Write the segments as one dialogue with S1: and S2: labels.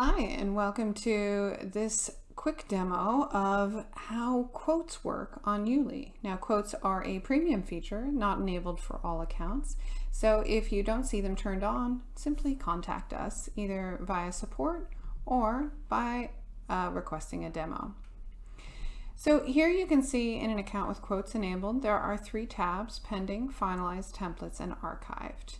S1: Hi, and welcome to this quick demo of how quotes work on YouLi. Now, quotes are a premium feature, not enabled for all accounts. So if you don't see them turned on, simply contact us either via support or by uh, requesting a demo. So here you can see in an account with quotes enabled, there are three tabs, pending, finalized, templates, and archived.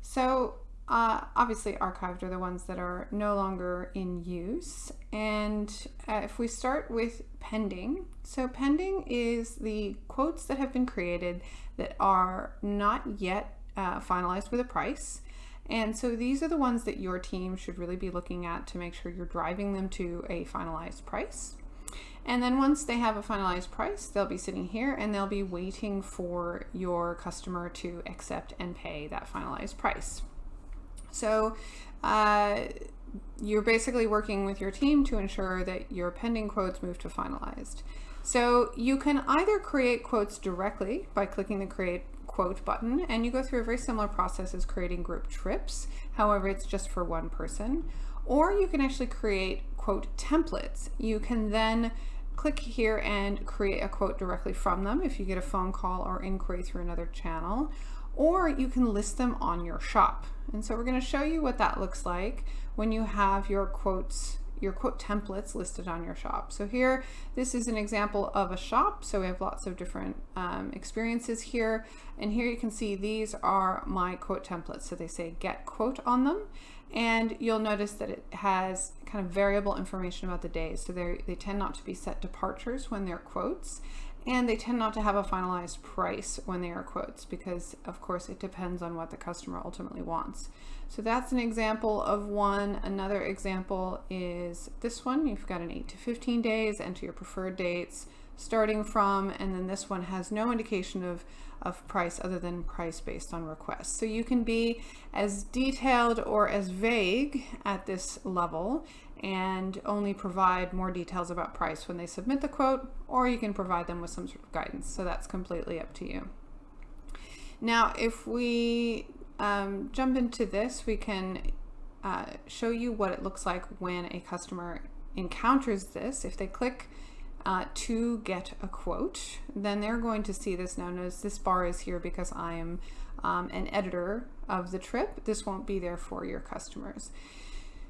S1: So uh, obviously archived are the ones that are no longer in use. And uh, if we start with pending, so pending is the quotes that have been created that are not yet uh, finalized with a price. And so these are the ones that your team should really be looking at to make sure you're driving them to a finalized price. And then once they have a finalized price, they'll be sitting here and they'll be waiting for your customer to accept and pay that finalized price. So uh, you're basically working with your team to ensure that your pending quotes move to finalized. So you can either create quotes directly by clicking the create quote button and you go through a very similar process as creating group trips. However, it's just for one person. Or you can actually create quote templates. You can then click here and create a quote directly from them if you get a phone call or inquiry through another channel or you can list them on your shop. And so we're going to show you what that looks like when you have your quotes your quote templates listed on your shop. So here, this is an example of a shop. So we have lots of different um, experiences here. And here you can see these are my quote templates. So they say get quote on them. And you'll notice that it has kind of variable information about the days. So they tend not to be set departures when they're quotes and they tend not to have a finalized price when they are quotes because of course it depends on what the customer ultimately wants. So that's an example of one. Another example is this one. You've got an 8 to 15 days, enter your preferred dates starting from, and then this one has no indication of, of price other than price based on request. So you can be as detailed or as vague at this level and only provide more details about price when they submit the quote, or you can provide them with some sort of guidance. So that's completely up to you. Now, if we um, jump into this, we can uh, show you what it looks like when a customer encounters this. If they click uh, to get a quote, then they're going to see this. Now notice this bar is here because I am um, an editor of the trip. This won't be there for your customers.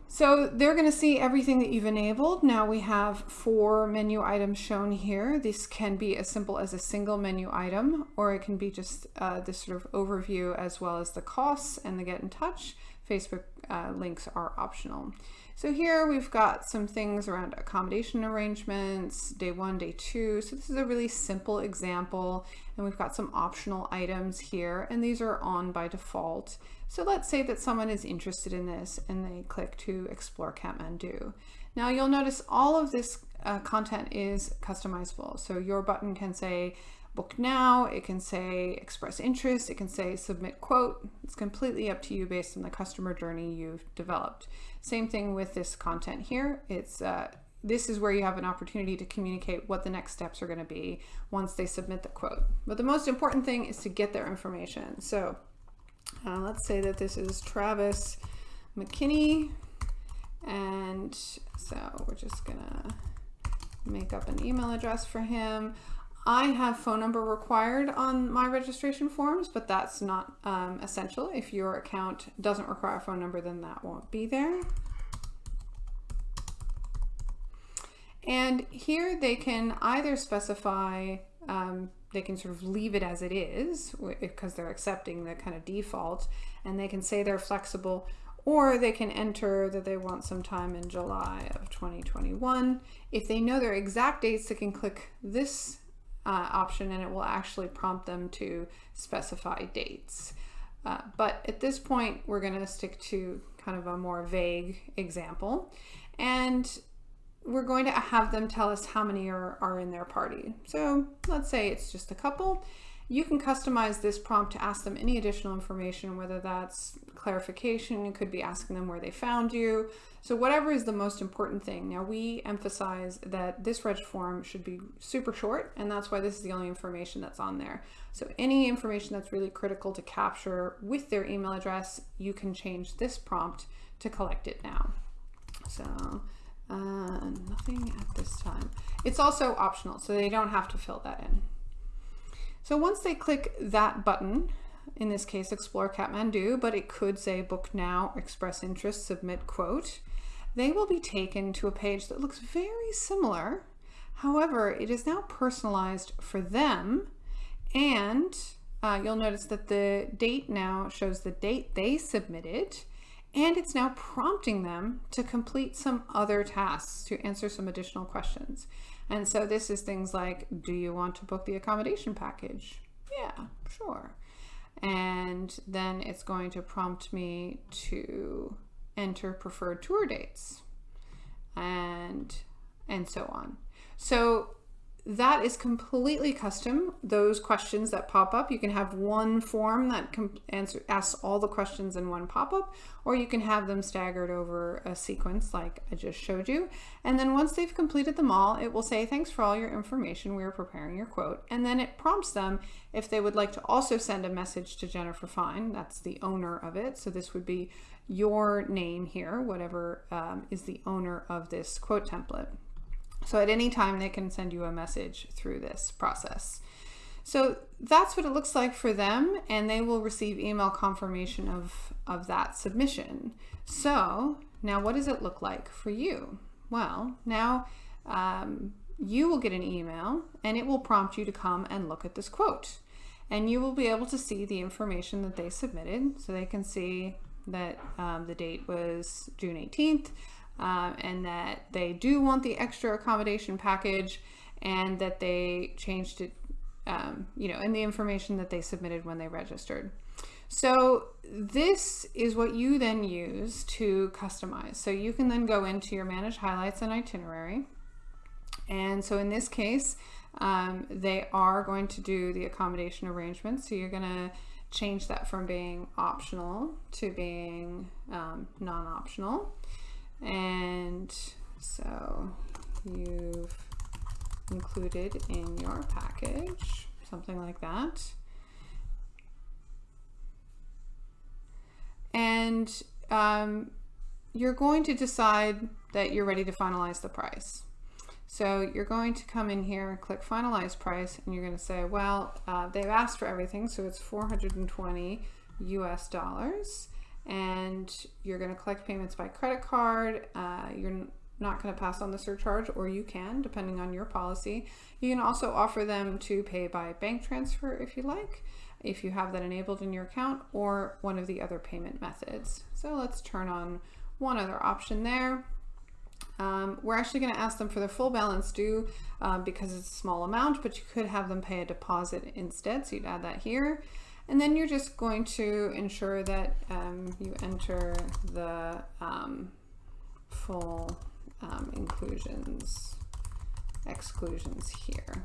S1: So they're going to see everything that you've enabled. Now we have four menu items shown here. This can be as simple as a single menu item, or it can be just uh, this sort of overview as well as the costs and the get in touch. Facebook uh, links are optional. So here we've got some things around accommodation arrangements, day one, day two. So this is a really simple example and we've got some optional items here and these are on by default. So let's say that someone is interested in this and they click to explore Kathmandu. Now you'll notice all of this uh, content is customizable. So your button can say book now, it can say express interest, it can say submit quote. It's completely up to you based on the customer journey you've developed. Same thing with this content here. It's uh, this is where you have an opportunity to communicate what the next steps are going to be once they submit the quote. But the most important thing is to get their information. So uh, let's say that this is Travis McKinney. And so we're just gonna make up an email address for him. I have phone number required on my registration forms, but that's not um, essential. If your account doesn't require a phone number, then that won't be there. And here they can either specify, um, they can sort of leave it as it is because they're accepting the kind of default and they can say they're flexible or they can enter that they want some time in July of 2021. If they know their exact dates, they can click this uh, option and it will actually prompt them to specify dates. Uh, but at this point, we're going to stick to kind of a more vague example. And we're going to have them tell us how many are, are in their party. So let's say it's just a couple. You can customize this prompt to ask them any additional information, whether that's clarification, you could be asking them where they found you. So whatever is the most important thing. Now we emphasize that this reg form should be super short and that's why this is the only information that's on there. So any information that's really critical to capture with their email address, you can change this prompt to collect it now. So uh, nothing at this time. It's also optional, so they don't have to fill that in. So once they click that button, in this case Explore Kathmandu, but it could say book now, express interest, submit quote, they will be taken to a page that looks very similar. However, it is now personalized for them and uh, you'll notice that the date now shows the date they submitted and it's now prompting them to complete some other tasks to answer some additional questions. And so this is things like, do you want to book the accommodation package? Yeah, sure. And then it's going to prompt me to enter preferred tour dates and, and so on. So that is completely custom. Those questions that pop up, you can have one form that answer, asks all the questions in one pop-up, or you can have them staggered over a sequence like I just showed you. And then once they've completed them all, it will say, thanks for all your information. We are preparing your quote. And then it prompts them if they would like to also send a message to Jennifer Fine. That's the owner of it. So this would be your name here, whatever um, is the owner of this quote template. So at any time they can send you a message through this process. So that's what it looks like for them and they will receive email confirmation of, of that submission. So now what does it look like for you? Well, now um, you will get an email and it will prompt you to come and look at this quote. And you will be able to see the information that they submitted. So they can see that um, the date was June 18th, um, and that they do want the extra accommodation package and that they changed it, um, you know, in the information that they submitted when they registered. So this is what you then use to customize. So you can then go into your manage highlights and itinerary. And so in this case, um, they are going to do the accommodation arrangement. So you're going to change that from being optional to being um, non-optional. And so you've included in your package, something like that. And um, you're going to decide that you're ready to finalize the price. So you're going to come in here, and click finalize price, and you're going to say, well, uh, they've asked for everything, so it's 420 US dollars and you're going to collect payments by credit card. Uh, you're not going to pass on the surcharge or you can depending on your policy. You can also offer them to pay by bank transfer if you like, if you have that enabled in your account or one of the other payment methods. So let's turn on one other option there. Um, we're actually going to ask them for their full balance due um, because it's a small amount, but you could have them pay a deposit instead. So you'd add that here. And then you're just going to ensure that um, you enter the um, full um, inclusions, exclusions here.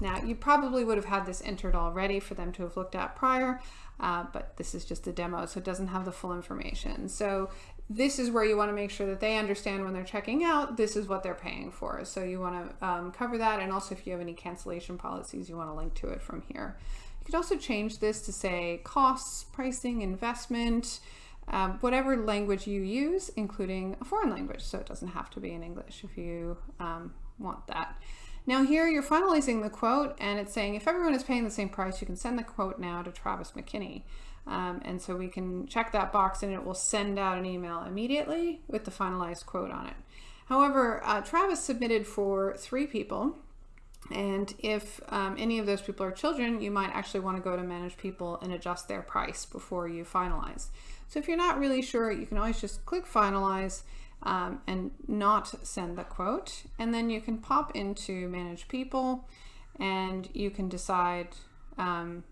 S1: Now you probably would have had this entered already for them to have looked at prior, uh, but this is just a demo, so it doesn't have the full information. So this is where you want to make sure that they understand when they're checking out, this is what they're paying for. So you want to um, cover that, and also if you have any cancellation policies, you want to link to it from here could also change this to say costs, pricing, investment, um, whatever language you use, including a foreign language. So it doesn't have to be in English if you um, want that. Now here you're finalizing the quote and it's saying if everyone is paying the same price, you can send the quote now to Travis McKinney. Um, and so we can check that box and it will send out an email immediately with the finalized quote on it. However, uh, Travis submitted for three people and if um, any of those people are children, you might actually want to go to manage people and adjust their price before you finalize. So if you're not really sure, you can always just click finalize um, and not send the quote. And then you can pop into manage people and you can decide, um,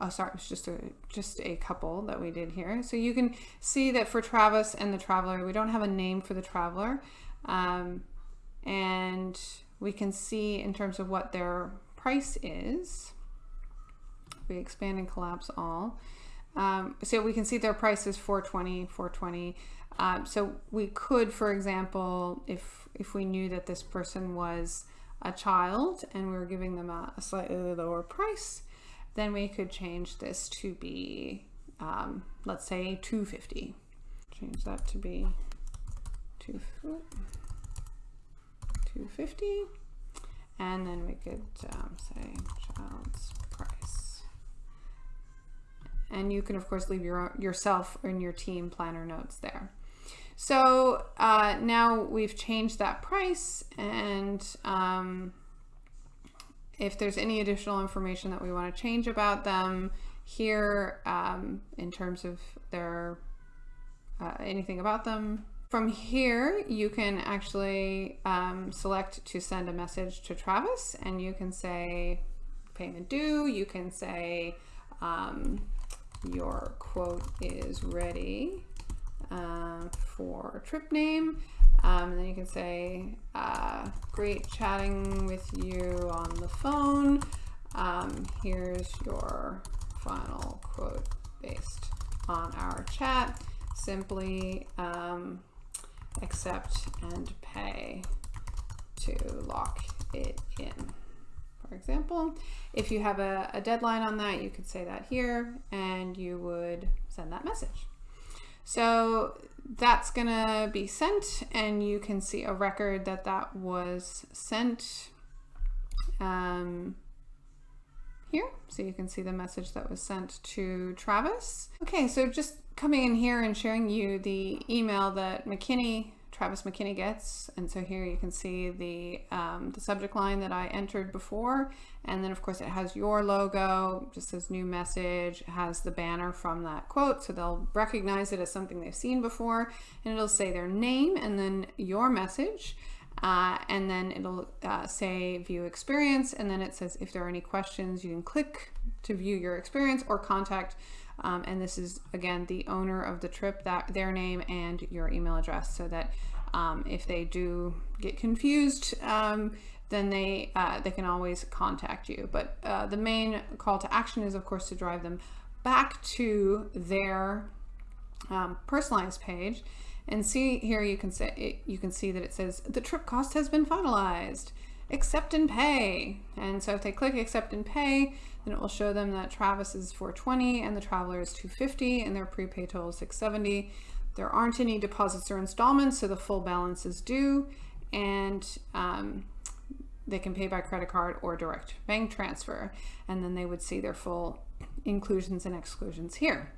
S1: oh sorry, it's just a, just a couple that we did here. So you can see that for Travis and the traveler, we don't have a name for the traveler. Um, and we can see in terms of what their price is. We expand and collapse all. Um, so we can see their price is 420, 420. Um, so we could, for example, if, if we knew that this person was a child and we were giving them a, a slightly lower price, then we could change this to be, um, let's say 250. Change that to be two, 250 and then we could um, say child's price. And you can of course leave your yourself and your team planner notes there. So uh, now we've changed that price and um, if there's any additional information that we want to change about them here um, in terms of their uh, anything about them. From here, you can actually um, select to send a message to Travis and you can say payment due, you can say um, your quote is ready uh, for trip name. Um, and then you can say, uh, great chatting with you on the phone. Um, here's your final quote based on our chat. Simply um, accept and pay to lock it in. For example, if you have a, a deadline on that, you could say that here and you would send that message. So that's gonna be sent and you can see a record that that was sent um, here. So you can see the message that was sent to Travis. Okay, so just coming in here and showing you the email that McKinney Travis McKinney gets. And so here you can see the, um, the subject line that I entered before. And then of course it has your logo, just says new message, has the banner from that quote. So they'll recognize it as something they've seen before and it'll say their name and then your message. Uh, and then it'll uh, say view experience. And then it says if there are any questions, you can click to view your experience or contact um, and this is again the owner of the trip, that their name and your email address so that um, if they do get confused, um, then they, uh, they can always contact you. But uh, the main call to action is of course to drive them back to their um, personalized page and see here you can say you can see that it says the trip cost has been finalized accept and pay. And so if they click accept and pay, then it will show them that Travis is 420 and the Traveler is 250 and their prepay total is 670. There aren't any deposits or installments, so the full balance is due and um, they can pay by credit card or direct bank transfer. And then they would see their full inclusions and exclusions here.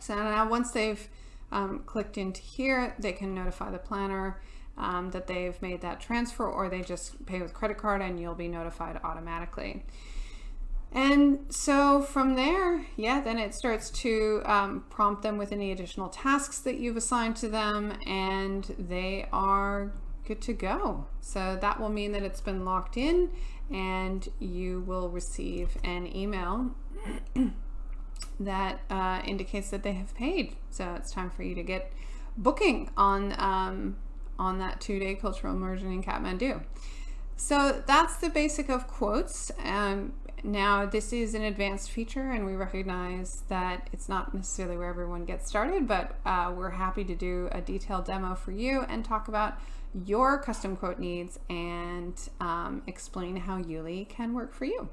S1: So now once they've um, clicked into here, they can notify the planner um, that they've made that transfer or they just pay with credit card and you'll be notified automatically. And so from there, yeah, then it starts to um, prompt them with any additional tasks that you've assigned to them and they are good to go. So that will mean that it's been locked in and you will receive an email that uh, indicates that they have paid. So it's time for you to get booking on um, on that two-day cultural immersion in Kathmandu. So that's the basic of quotes. Um, now this is an advanced feature and we recognize that it's not necessarily where everyone gets started, but uh, we're happy to do a detailed demo for you and talk about your custom quote needs and um, explain how YouLi can work for you.